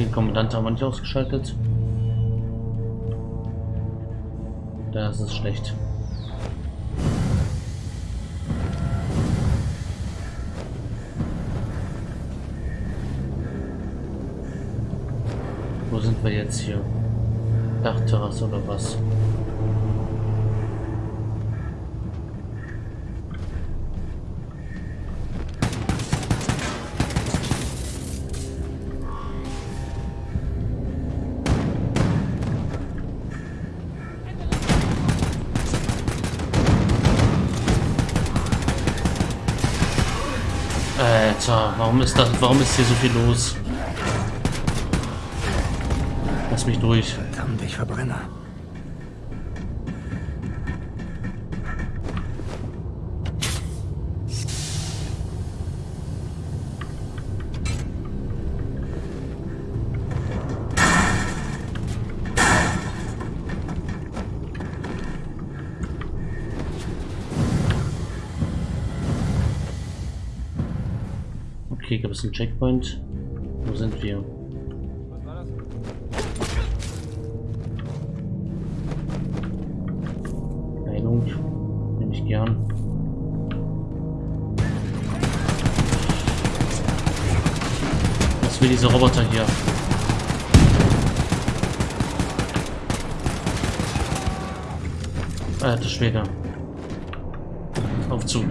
Den Kommandant haben wir nicht ausgeschaltet. Das ist schlecht. Wo sind wir jetzt hier? Dachterrasse oder was? Alter, warum ist das, warum ist hier so viel los? Lass mich durch. Verdammt, ich verbrenne. Okay, gibt es einen Checkpoint? Wo sind wir? Heilung. Nehme ich gern. Was will dieser Roboter hier? Alter Schwede. Aufzug.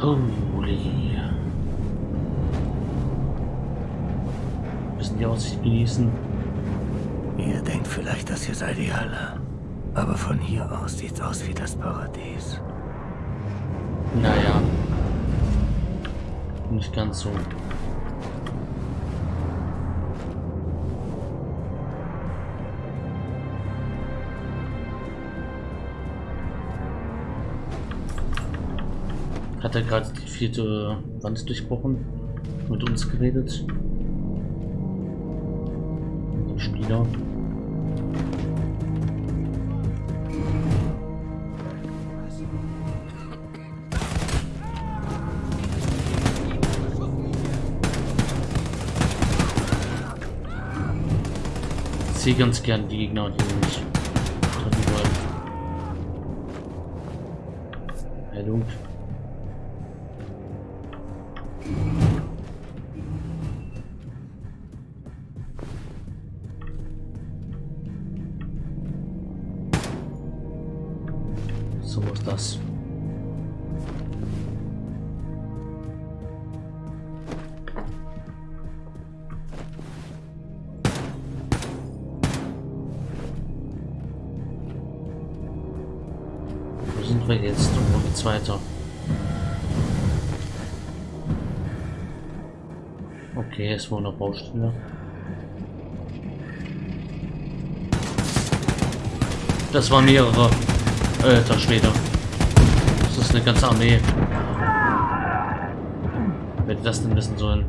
Holy. Müssen die Aussicht genießen. Ihr denkt vielleicht, das hier sei die Hölle. Aber von hier aus sieht's aus wie das Paradies. Naja. Nicht ganz so. Hat er gerade die vierte Wand durchbrochen? Mit uns geredet? Dem Spieler? Ich sehe ganz gern die Gegner, die mich treffen wollen. So ist das. Wo sind wir jetzt wo geht's weiter? Okay, es war eine Baustelle. Das waren mehrere. Alter Schwede. Das ist eine ganze Armee. Wer hätte das denn wissen sollen?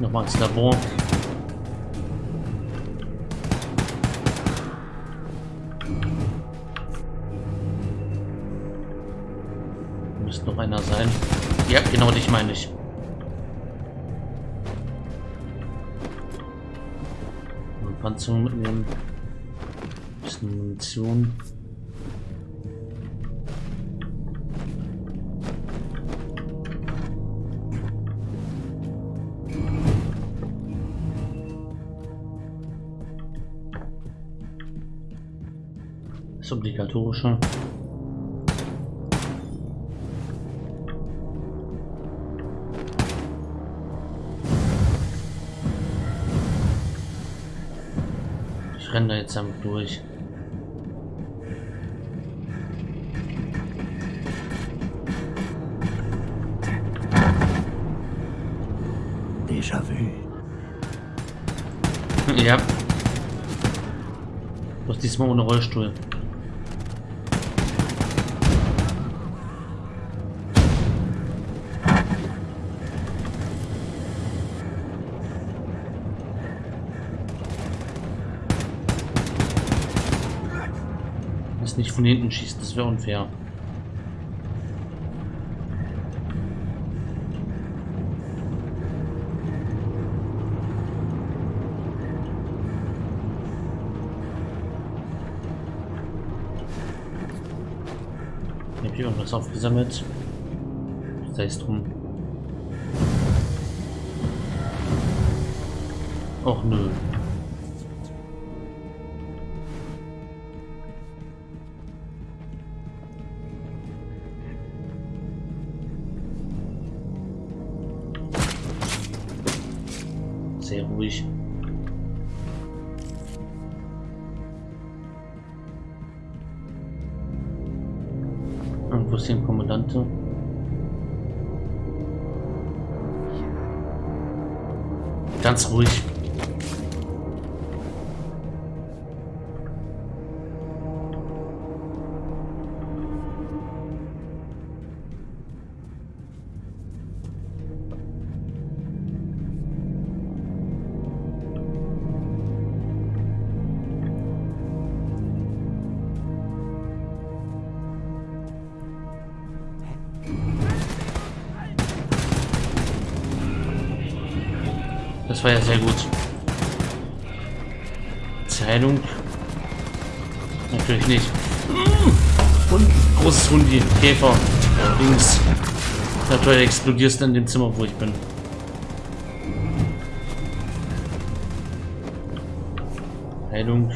Nochmal ins Labor. Noch einer sein. Ja, genau dich meine ich. Eine Panzerung mitnehmen. Bisschen Munition. Das obligatorische. Ich renne da jetzt einfach durch. Déjà-vu. ja. Doch diesmal ohne Rollstuhl. Jetzt nicht von hinten schießt, das wäre unfair. Ich habe hier irgendwas aufgesammelt. Sei es drum. Och nö. Sehr ruhig. Irgendwo ist ein Kommandante. Ganz ruhig. War ja sehr gut. Heilung. Natürlich nicht. Und großes Hundi, Käfer, links. Natürlich explodierst du in dem Zimmer, wo ich bin. Heilung.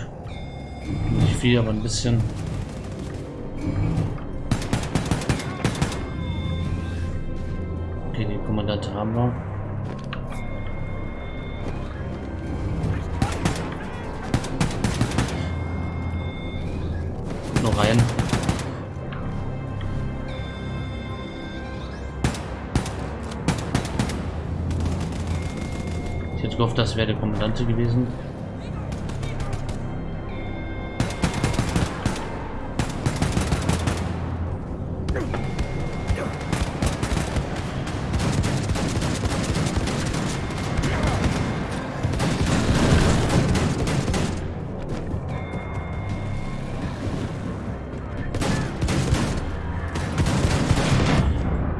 Nicht viel, aber ein bisschen. Okay, die Kommandante haben wir. Gehofft, das wäre der Kommandante gewesen.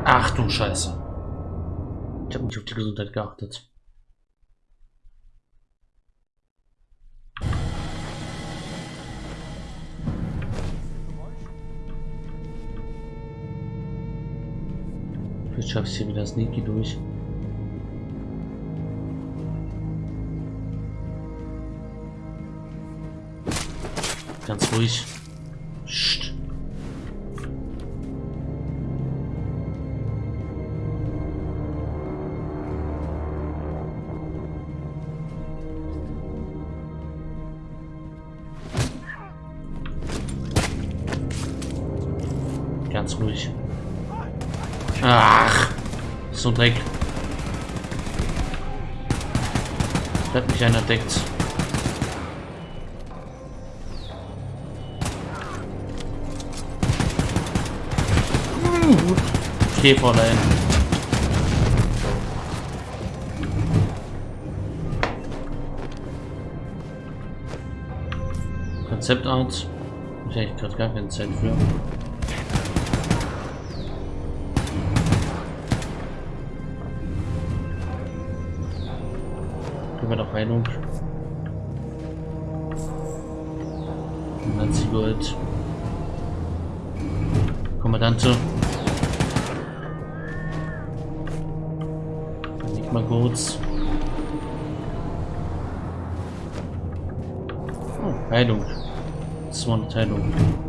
Ach du Scheiße. Ich habe nicht auf die Gesundheit geachtet. Vielleicht schaffe ich hier wieder Sneaky durch. Ganz ruhig. Psst. Dreck. Da hat mich einer deckt. Käfer da hinten. Konzeptart. Ich eigentlich gerade gar keine Zeit für. Heilung. Nazi Gold. Kommandante. Nicht mal. Oh, Heilung. 200 Heilung.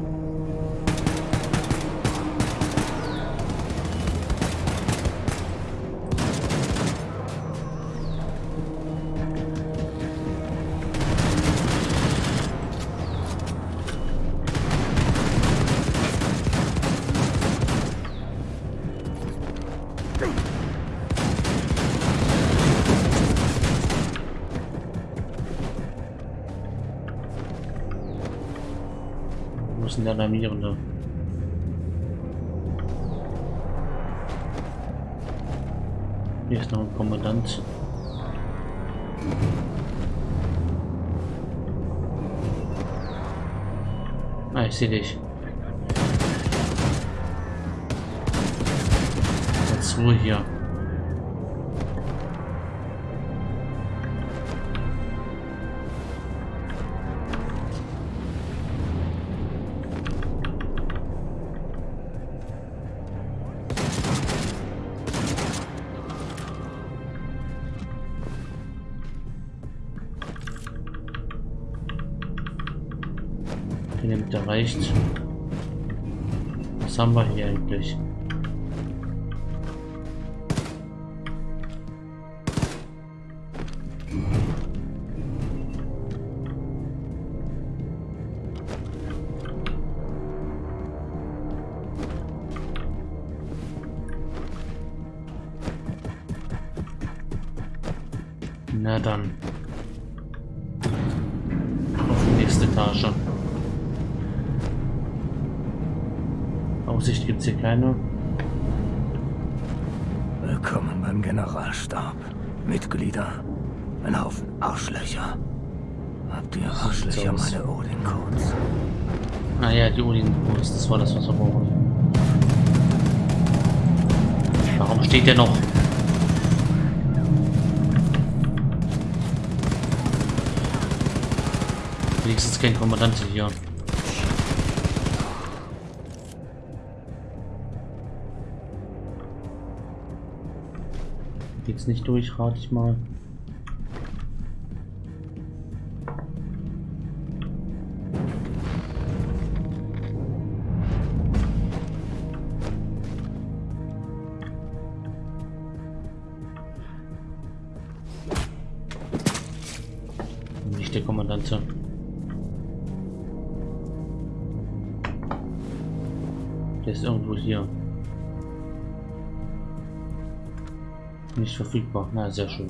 Der Alarmierende? Hier ist noch ein Kommandant. Ah, ich sehe dich. Jetzt Ruhe hier. Erreicht. Was haben? Keine. Willkommen beim Generalstab. Mitglieder. Ein Haufen Arschlöcher. Habt ihr Arschlöcher meine Odin-Codes? Ah ja, die Odin Post, das war das, was wir brauchen. Warum steht der noch? Wenigstens kein Kommandant hier. Geht's nicht durch, rate ich mal. Nicht der Kommandante. Verfügbar. Na, sehr schön.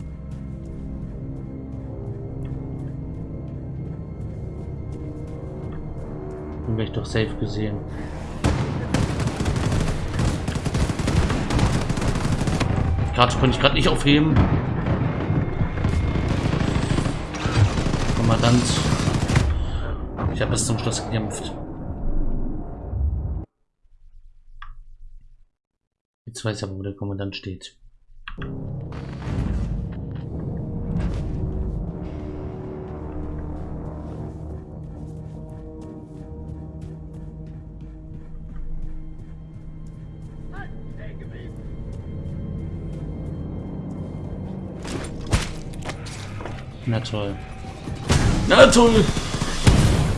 Den wäre ich doch safe gesehen. Karte konnte ich gerade nicht aufheben. Kommandant. Ich habe bis zum Schluss gekämpft. Jetzt weiß ich aber, wo der Kommandant steht. Na toll. Na toll.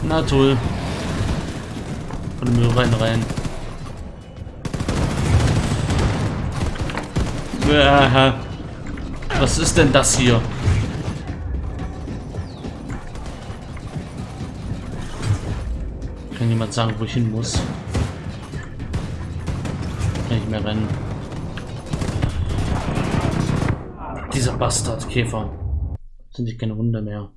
Na toll. Von dem Müll rein rein. Was ist denn das hier? Kann jemand sagen, wo ich hin muss? Kann ich mehr rennen. Dieser Bastard Käfer. Sind die keine Wunder mehr.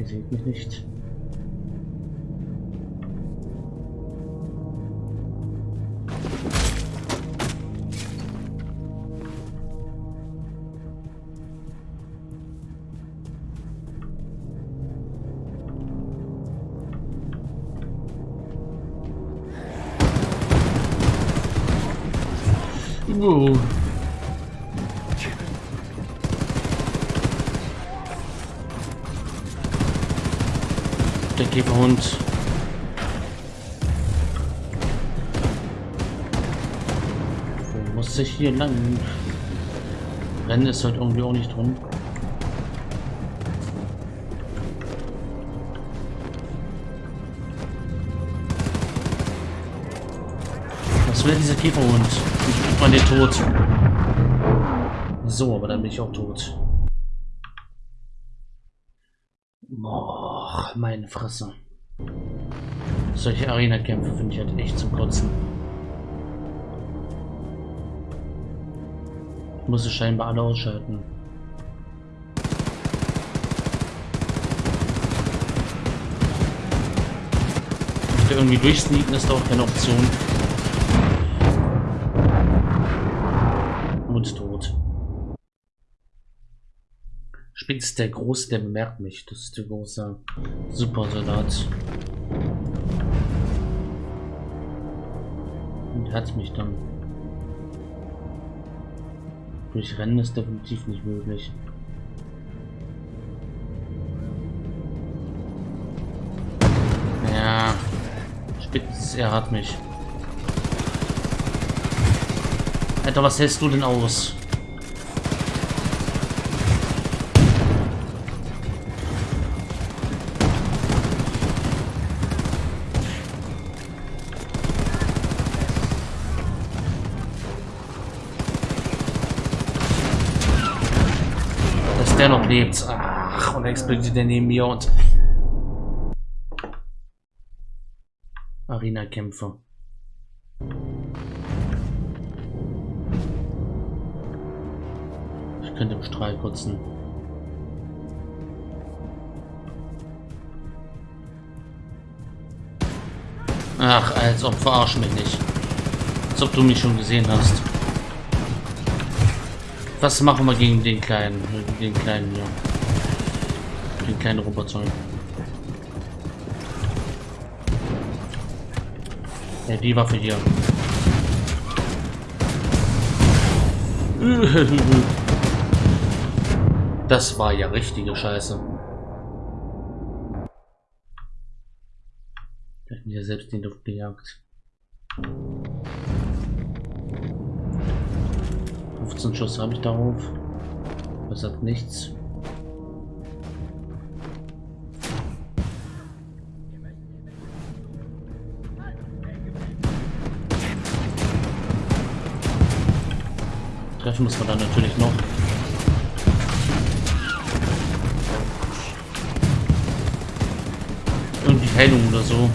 Ihr seht mich nicht. Wow. Ich hier lang? Rennen ist heute irgendwie auch nicht drin. Was will dieser Käferhund? Ich bin man den tot. So, aber dann bin ich auch tot. Boah, meine Fresse. Solche Arena-Kämpfe finde ich halt echt zum Kotzen. Muss es scheinbar alle ausschalten. dachte, irgendwie durchsneaken ist doch keine Option. Und tot. Spitz der Große, der bemerkt mich. Das ist der große Supersoldat. Und hat mich dann. Durchrennen ist definitiv nicht möglich. Ja. Spitz, er hat mich. Alter, was hältst du denn aus? Der noch lebt. Ach, und explodiert der neben mir und... Arena-Kämpfe. Ich könnte im Strahl kotzen. Ach, als ob verarsch mich nicht. Als ob du mich schon gesehen hast. Was machen wir gegen den kleinen, den kleinen hier? Den kleinen Roboter. Ja, die Waffe hier. Das war ja richtige Scheiße. Ich hab mir selbst die Luft gejagt. 15 Schuss habe ich darauf. Das hat nichts. Treffen muss man dann natürlich noch. Irgendwie Heilung oder so.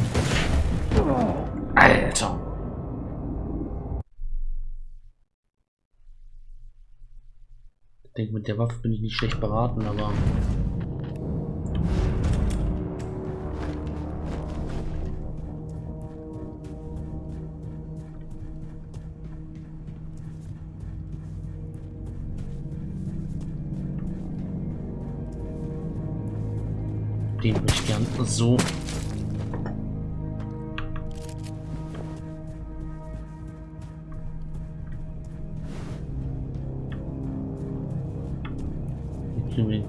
Denke, mit der Waffe bin ich nicht schlecht beraten, aber... Den würde ich gern so.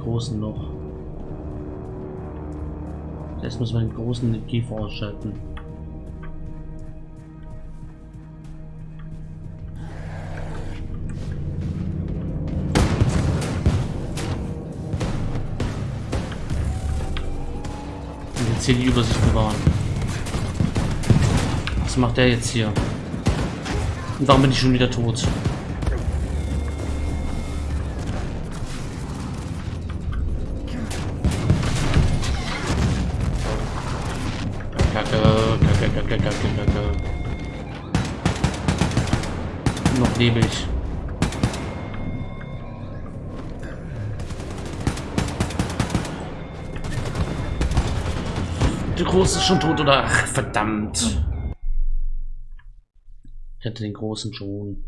Großen noch. Jetzt müssen wir den großen Kiefer ausschalten. Und jetzt hier die Übersicht bewahren. Was macht der jetzt hier? Und warum bin ich schon wieder tot? Kacke, kacke, kacke. Noch ich. Der Große ist schon tot, oder? Ach, verdammt. Ich hatte den Großen schon.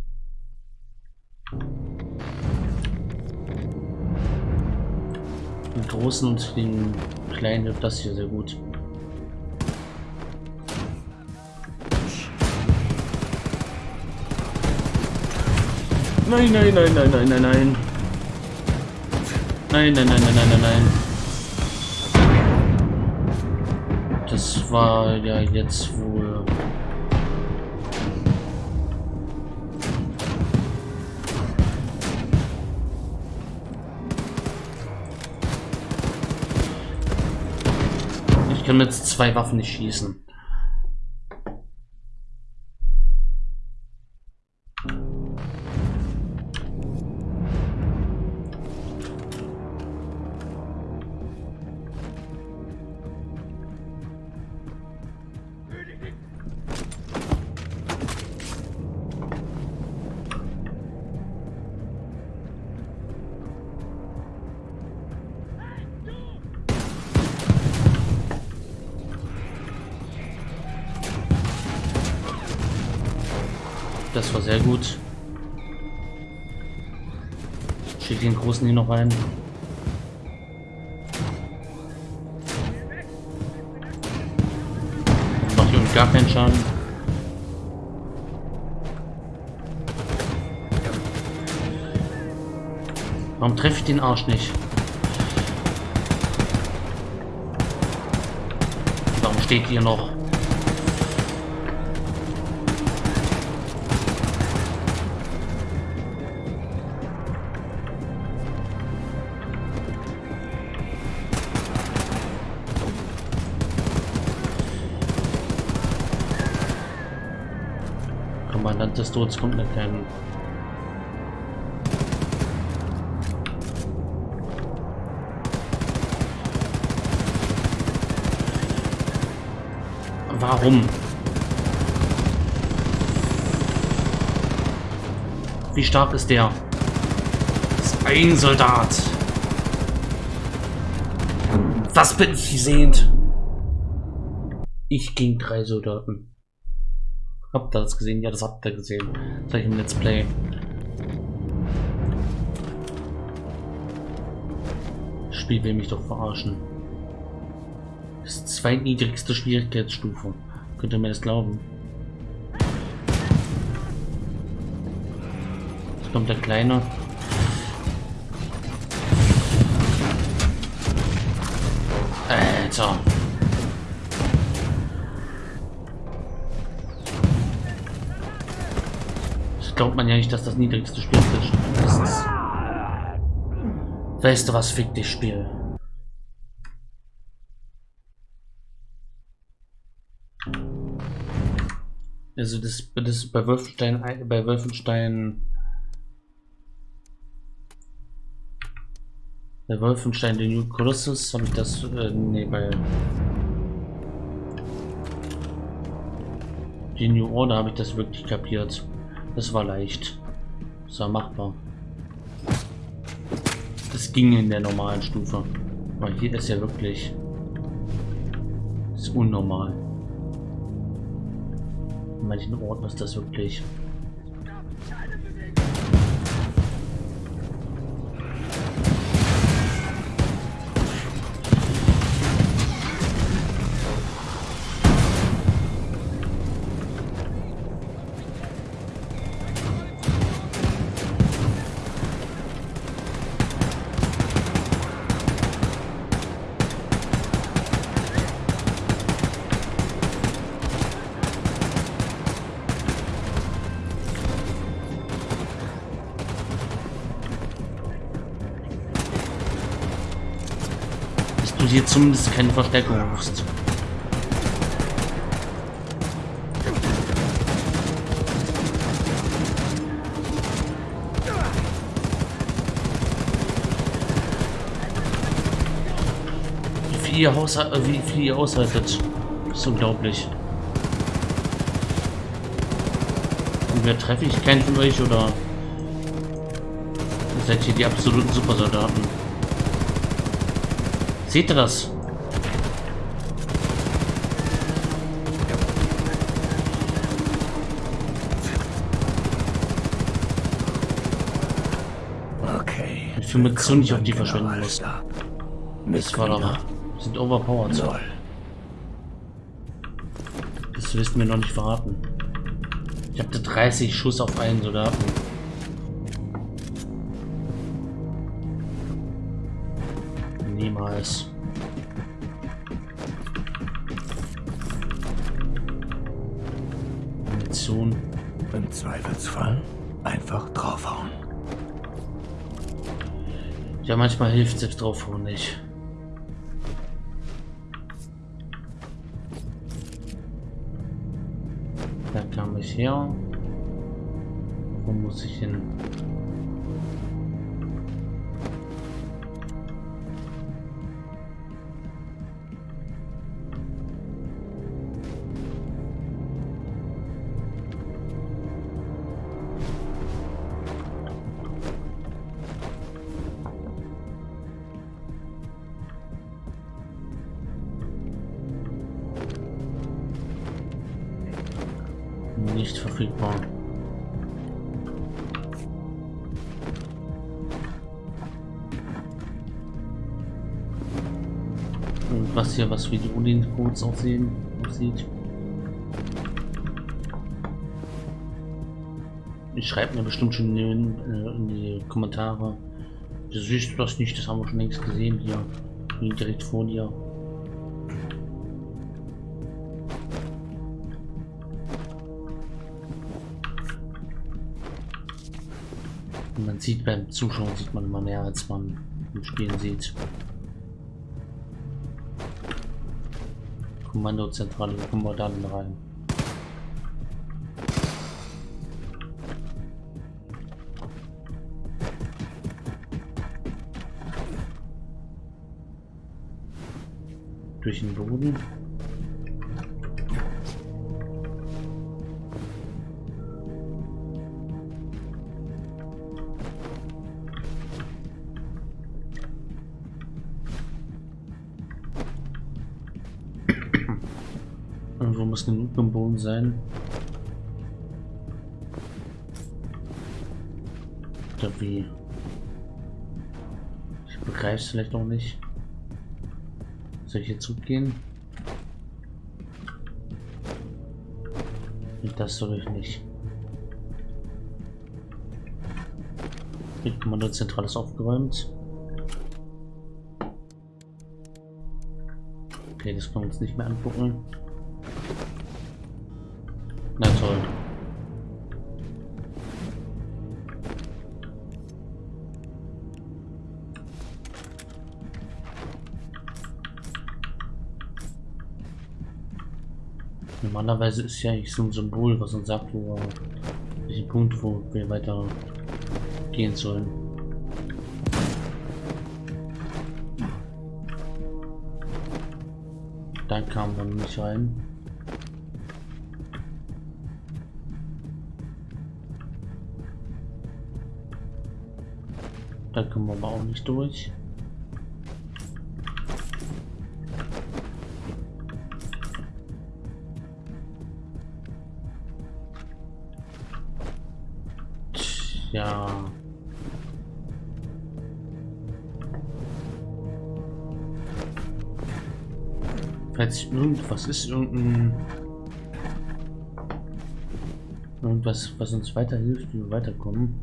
Den Großen und den Kleinen hilft das hier sehr gut. Nein, nein, nein, nein, nein, nein, nein. Nein, nein, nein, nein, nein, nein, nein. Das war ja jetzt wohl... Ich kann mit zwei Waffen nicht schießen. Schick den großen hier noch rein. Macht hier gar keinen Schaden. Warum treffe ich den Arsch nicht? Warum steht ihr noch? Todes kommt mit keinem. Warum? Wie stark ist der? Das ist ein Soldat. Was bin ich sehend? Ich gegen drei Soldaten. Habt ihr das gesehen? Ja, das habt ihr gesehen. Ich im Let's Play. Das Spiel will mich doch verarschen. Das ist zweitniedrigste Schwierigkeitsstufe. Könnt ihr mir das glauben? Jetzt kommt der Kleine. Alter. Glaubt man ja nicht, dass das niedrigste Spieltisch ist. Weißt du was, fick dich, Spiel. Also das, das bei Wolfenstein bei Wolfenstein bei Wolfenstein The New Colossus habe ich das äh, nee bei die New Order habe ich das wirklich kapiert. Das war leicht. Das war machbar. Das ging in der normalen Stufe. Aber hier ist ja wirklich ist unnormal manchen Orten ist das wirklich hier zumindest keine Verstärkung brauchst. Wie viel ihr, Haushalt, äh, wie viel ihr aushaltet, ist unglaublich. Und wer treffe ich? Keinen von euch oder seid ihr die absoluten Supersoldaten? Seht ihr das? Okay. Wie viel Munition ich auf die verschwenden muss. Das war aber. Sind overpowered. Null. Das wirst du mir noch nicht verraten. Ich hatte 30 Schuss auf einen Soldaten. Munition. Im Zweifelsfall einfach draufhauen. Ja, manchmal hilft selbst draufhauen nicht. Da kam ich her. Wo muss ich hin? Was hier was wie die Odin-Codes aussehen aussieht. Ich schreibe mir bestimmt schon in, äh, in, die Kommentare. Du siehst du das nicht, das haben wir schon längst gesehen hier. Direkt vor dir. man sieht beim Zuschauen sieht man immer mehr als man im Spielen sieht. Kommandozentrale, kommen wir dann rein. Durch den Boden. Muss genug im Boden sein. Oder wie? Ich begreife es vielleicht auch nicht. Soll ich hier zugehen? Und das soll ich nicht. Die Kommandozentrale ist aufgeräumt. Okay, das können wir uns nicht mehr angucken. Normalerweise ist ja eigentlich so ein Symbol, was uns sagt, wo welchen Punkt, wo wir weiter gehen sollen. Da kam man nicht rein. Da kommen wir aber auch nicht durch. Falls irgendwas ist, irgendein irgendwas, was uns weiterhilft, wie wir weiterkommen,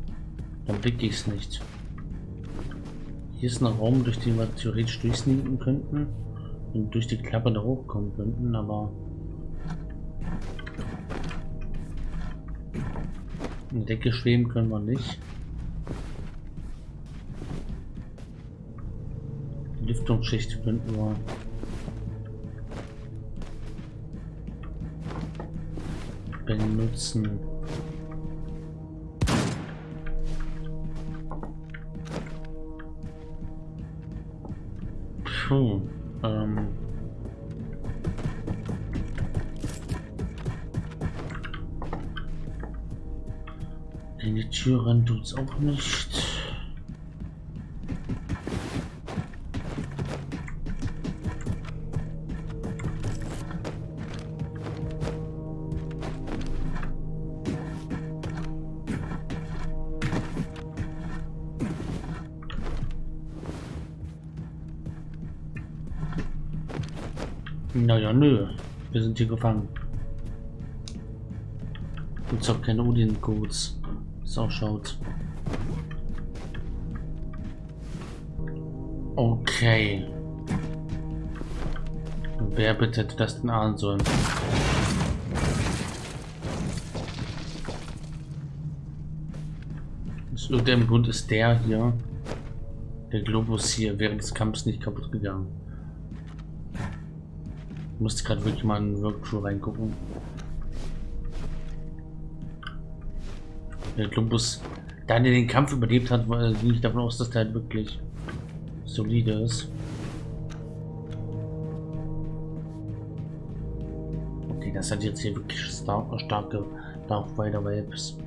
dann blicke ich es nicht. Hier ist ein Raum, durch den wir theoretisch durchsneaken könnten und durch die Klappe da hochkommen könnten, aber in der Decke schweben können wir nicht. Die Lüftungsschicht könnten wir benutzen. Puh, ähm. In die Tür rein tut's auch nicht. Naja, nö. Wir sind hier gefangen. Gibt's auch keine Odin-Codes. So schaut. Okay. Wer bitte hätte das denn ahnen sollen? Aus irgendeinem Grund ist der hier, der Globus hier, während des Kampfes nicht kaputt gegangen. Ich musste gerade wirklich mal in den Workflow reingucken. Der Globus, da der den Kampf überlebt hat, ging ich davon aus, dass der halt wirklich solide ist. Okay, das hat jetzt hier wirklich starke, starke Darth Vader Vibes.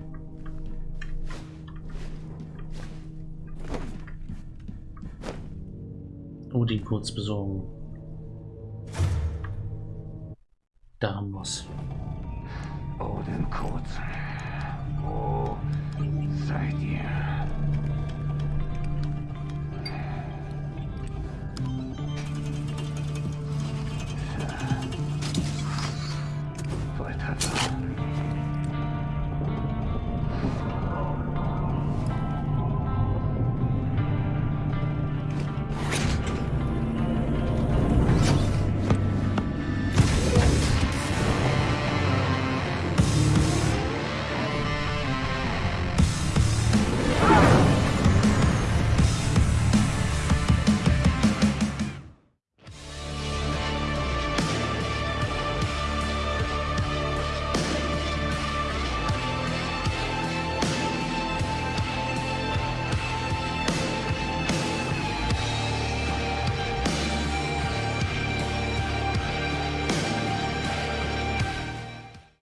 Oh, die kurz besorgen. daran muss. Odenkot, wo seid ihr?